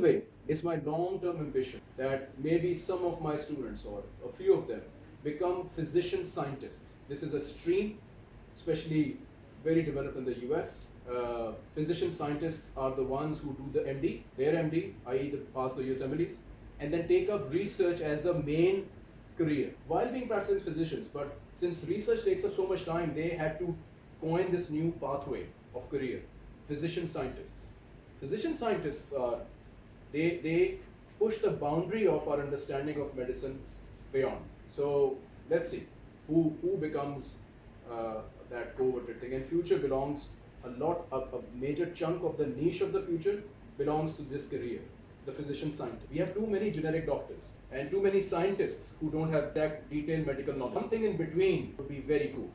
way, it's my long-term ambition that maybe some of my students or a few of them become physician scientists. This is a stream, especially very developed in the US. Uh, physician scientists are the ones who do the MD, their MD, i.e. The, pass the USMLEs, and then take up research as the main career while being practicing physicians. But since research takes up so much time, they had to coin this new pathway of career, physician scientists. Physician scientists are, they, they push the boundary of our understanding of medicine beyond. So let's see who, who becomes uh, that coveted thing. And future belongs a lot, a, a major chunk of the niche of the future belongs to this career, the physician scientist. We have too many generic doctors and too many scientists who don't have that detailed medical knowledge. Something in between would be very cool.